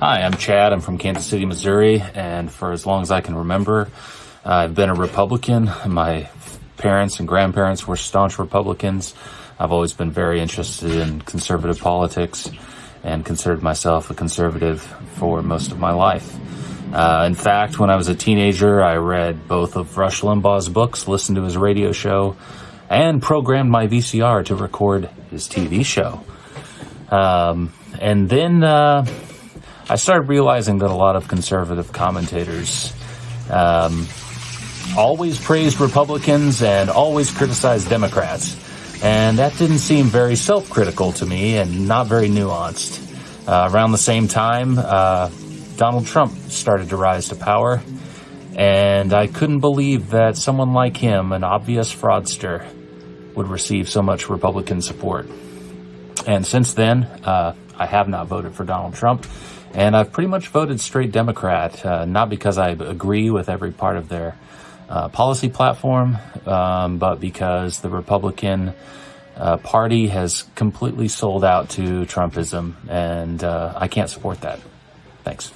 Hi, I'm Chad. I'm from Kansas City, Missouri, and for as long as I can remember, I've been a Republican. My parents and grandparents were staunch Republicans. I've always been very interested in conservative politics and considered myself a conservative for most of my life. Uh, in fact, when I was a teenager, I read both of Rush Limbaugh's books, listened to his radio show, and programmed my VCR to record his TV show. Um, and then uh, I started realizing that a lot of conservative commentators um, always praised Republicans and always criticized Democrats. And that didn't seem very self-critical to me and not very nuanced. Uh, around the same time, uh, Donald Trump started to rise to power. And I couldn't believe that someone like him, an obvious fraudster, would receive so much Republican support. And since then, uh, I have not voted for Donald Trump. And I've pretty much voted straight Democrat, uh, not because I agree with every part of their uh, policy platform, um, but because the Republican uh, Party has completely sold out to Trumpism, and uh, I can't support that. Thanks.